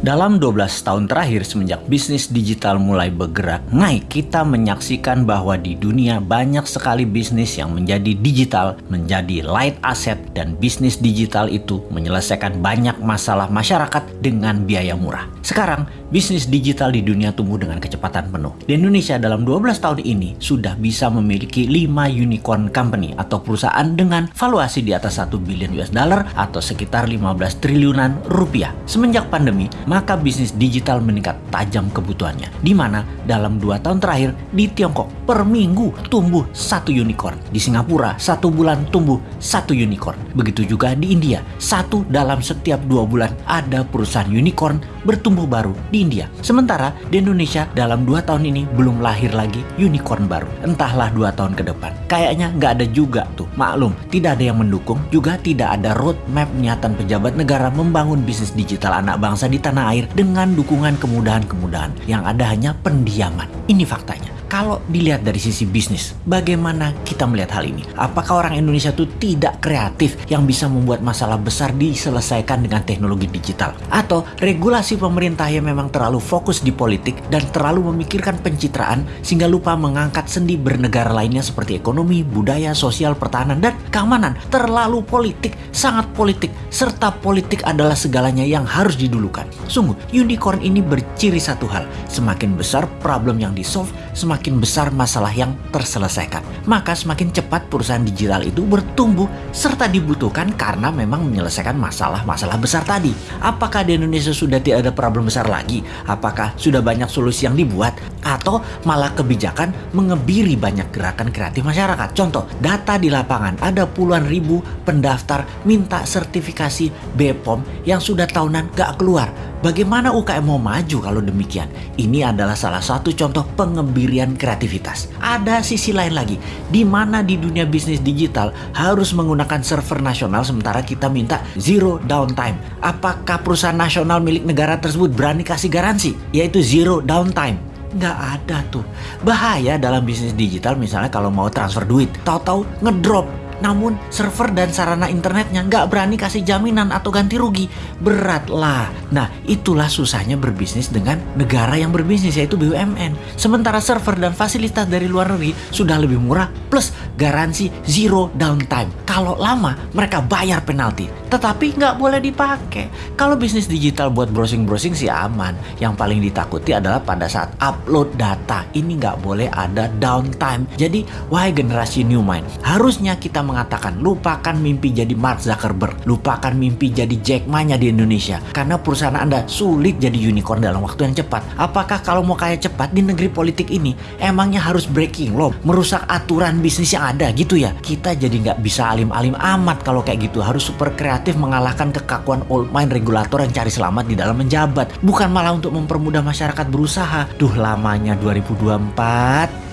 Dalam 12 tahun terakhir semenjak bisnis digital mulai bergerak naik, kita menyaksikan bahwa di dunia banyak sekali bisnis yang menjadi digital, menjadi light asset dan bisnis digital itu menyelesaikan banyak masalah masyarakat dengan biaya murah. Sekarang, bisnis digital di dunia tumbuh dengan kecepatan penuh. Di Indonesia dalam 12 tahun ini sudah bisa memiliki 5 unicorn company atau perusahaan dengan valuasi di atas 1 billion US dollar atau sekitar 15 triliunan rupiah. Semenjak pandemi, maka bisnis digital meningkat tajam kebutuhannya. Di mana dalam dua tahun terakhir di Tiongkok per minggu tumbuh satu unicorn. Di Singapura satu bulan tumbuh satu unicorn. Begitu juga di India, satu dalam setiap dua bulan ada perusahaan unicorn bertumbuh baru di India. Sementara di Indonesia dalam dua tahun ini belum lahir lagi unicorn baru. Entahlah dua tahun ke depan. Kayaknya nggak ada juga tuh. Maklum, tidak ada yang mendukung, juga tidak ada roadmap niatan pejabat negara membangun bisnis digital anak bangsa di tanah tanah air dengan dukungan kemudahan-kemudahan yang ada hanya pendiaman. Ini faktanya. Kalau dilihat dari sisi bisnis, bagaimana kita melihat hal ini? Apakah orang Indonesia itu tidak kreatif yang bisa membuat masalah besar diselesaikan dengan teknologi digital? Atau regulasi pemerintah yang memang terlalu fokus di politik dan terlalu memikirkan pencitraan sehingga lupa mengangkat sendi bernegara lainnya seperti ekonomi, budaya, sosial, pertahanan, dan keamanan? Terlalu politik, sangat politik, serta politik adalah segalanya yang harus didulukan. Sungguh, unicorn ini berciri satu hal, semakin besar problem yang di-solve, semakin semakin besar masalah yang terselesaikan. Maka semakin cepat perusahaan digital itu bertumbuh serta dibutuhkan karena memang menyelesaikan masalah-masalah besar tadi. Apakah di Indonesia sudah tidak ada problem besar lagi? Apakah sudah banyak solusi yang dibuat? Atau malah kebijakan mengebiri banyak gerakan kreatif masyarakat? Contoh, data di lapangan ada puluhan ribu pendaftar minta sertifikasi BPOM yang sudah tahunan gak keluar Bagaimana UKM mau maju kalau demikian? Ini adalah salah satu contoh pengebirian kreativitas. Ada sisi lain lagi, di mana di dunia bisnis digital harus menggunakan server nasional sementara kita minta zero downtime. Apakah perusahaan nasional milik negara tersebut berani kasih garansi, yaitu zero downtime? Nggak ada tuh. Bahaya dalam bisnis digital misalnya kalau mau transfer duit, tahu-tahu ngedrop namun server dan sarana internetnya nggak berani kasih jaminan atau ganti rugi. Berat lah. Nah itulah susahnya berbisnis dengan negara yang berbisnis yaitu BUMN. Sementara server dan fasilitas dari luar negeri sudah lebih murah plus garansi zero downtime. Kalau lama mereka bayar penalti tetapi nggak boleh dipakai. Kalau bisnis digital buat browsing-browsing sih aman. Yang paling ditakuti adalah pada saat upload data. Ini nggak boleh ada downtime. Jadi wahai generasi new mind, harusnya kita mengatakan lupakan mimpi jadi Mark Zuckerberg, lupakan mimpi jadi Jack Ma nya di Indonesia karena perusahaan Anda sulit jadi unicorn dalam waktu yang cepat. Apakah kalau mau kaya cepat di negeri politik ini emangnya harus breaking law, merusak aturan bisnis yang ada gitu ya? Kita jadi nggak bisa alim-alim amat kalau kayak gitu, harus super kreatif mengalahkan kekakuan old mind regulator yang cari selamat di dalam menjabat, bukan malah untuk mempermudah masyarakat berusaha. Duh lamanya 2024